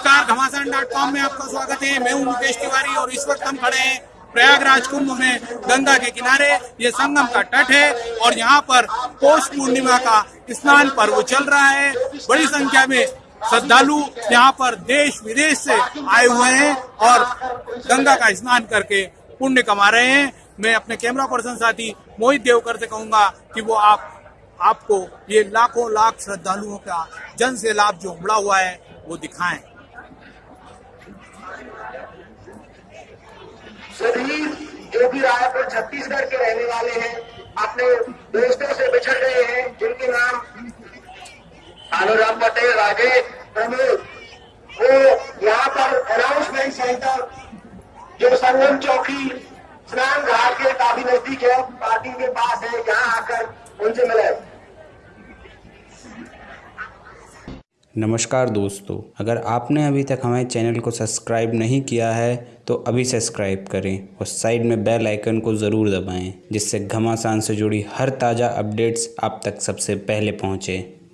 Dot com में आपका स्वागत है। मैं हूँ मुकेश तिवारी और इस वक्त हम खड़े हैं प्रयागराज कुंभ में गंगा के किनारे। ये संगम का तट है और यहाँ पर पौष पूर्णिमा का स्नान पर्व चल रहा है। बड़ी संख्या में श्रद्धालु यहाँ पर देश विदेश से आए हुए हैं और गंगा का स्नान करके पुण्य कमा रहे हैं। मैं अपने कैमरा पर्सन साथी मोहित देवकर से कहूँगा कि वो आप, आपको ये लाखों लाख श्रद्धालुओं का जन से लाभ जो उमड़ा हुआ है, वो दिखाएँ। सभी जो भी रायपुर, छत्तीसगढ़ के रहने वाले हैं, अपने दोस्तों से बिछड़ गए हैं, जिनके नाम अनुराम पटेल, राजेश, प्रमोद, वो यहाँ पर अनाउंसमेंट सेंटर जो संगम चौकी, स्नान घाट के काफ़ी नज़दीक है, पार्टी के पास है, यहाँ आकर उनसे मिले। नमस्कार दोस्तों, अगर आपने अभी तक हमारे चैनल को सब्सक्राइब नहीं किया है तो अभी सब्सक्राइब करें और साइड में बेल आइकन को ज़रूर दबाएँ, जिससे घमासान से जुड़ी हर ताज़ा अपडेट्स आप तक सबसे पहले पहुँचें।